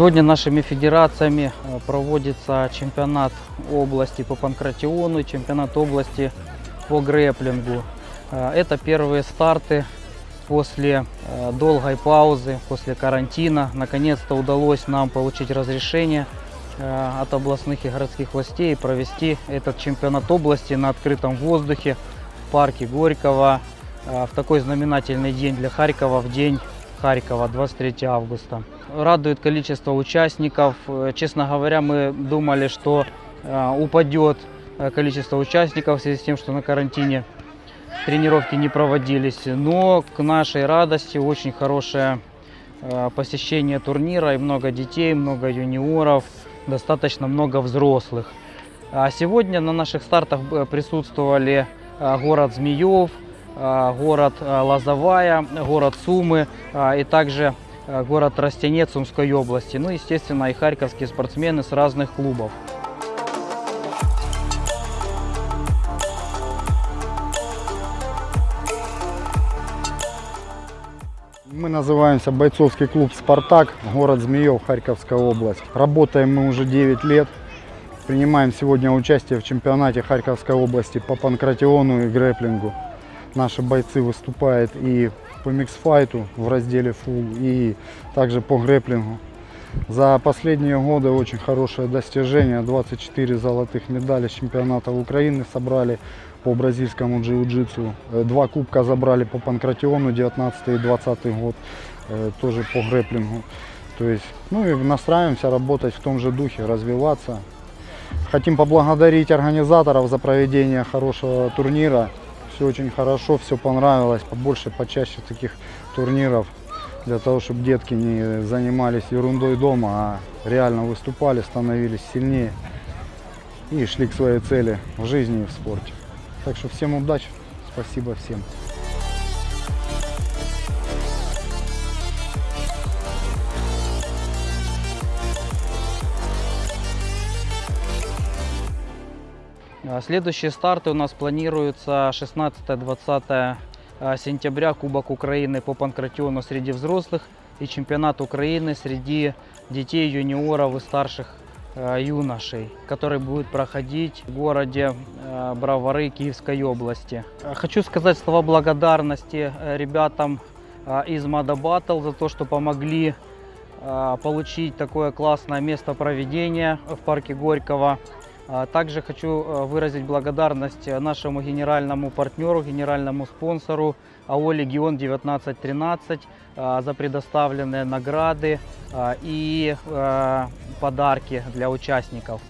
Сегодня нашими федерациями э, проводится чемпионат области по панкратиону, чемпионат области по грэплингу. Э, Это первые старты после э, долгой паузы, после карантина. Наконец-то удалось нам получить разрешение от областных и городских властей провести этот чемпионат области на открытом воздухе в парке Горького в такой знаменательный день для Харькова, в день Харькова, 23 августа. Радует количество участников. Э, Честно говоря, мы думали, что э, упадет э, количество участников в связи с тем, что на карантине тренировки не проводились. Но к нашей радости очень хорошее посещение турнира и много детей, много юниоров, достаточно много взрослых. А сегодня на наших стартах присутствовали город Змеев, город э, Лозовая, город Сумы э, и также город Растянец Сумской области. Ну, естественно, и харьковские спортсмены с разных клубов. Мы называемся бойцовский клуб «Спартак», город Змеев, Харьковская область. Работаем мы уже 9 лет. Принимаем сегодня участие в чемпионате Харьковской области по панкратиону и грэплингу. Наши бойцы выступают и по миксфайту в разделе фул, и также по грэплингу. За последние годы очень хорошее достижение. 24 золотых медали с чемпионата Украины собрали по бразильскому джиу-джитсу. Э, Два кубка забрали по панкратиону 19 и 20 год, э, тоже по грэплингу. То есть, ну и настраиваемся работать в том же духе, развиваться. Хотим поблагодарить организаторов за проведение хорошего турнира. Все очень хорошо, все понравилось. Побольше, почаще таких турниров. Для того, чтобы детки не занимались ерундой дома, а реально выступали, становились сильнее и шли к своей цели в жизни и в спорте. Так что всем удачи, спасибо всем. Следующие старты у нас планируются 16-20 сентября Кубок Украины по панкратиону среди взрослых и чемпионат Украины среди детей, юниоров и старших э, юношей, который будет проходить в городе Бровары Киевской области. Хочу сказать слова благодарности э, ребятам из Мада Battle за то, что помогли получить такое классное место проведения в парке Горького. А Также хочу э, выразить благодарность э, нашему генеральному партнеру, генеральному спонсору АО «Легион 1913» э, за предоставленные награды и подарки для участников.